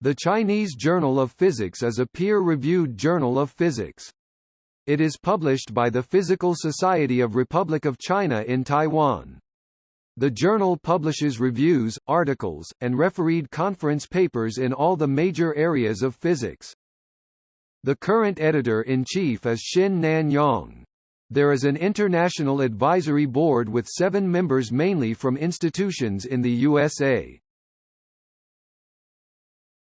The Chinese Journal of Physics is a peer-reviewed journal of physics. It is published by the Physical Society of Republic of China in Taiwan. The journal publishes reviews, articles, and refereed conference papers in all the major areas of physics. The current editor-in-chief is Shin-Nan Yang. There is an international advisory board with seven members mainly from institutions in the USA.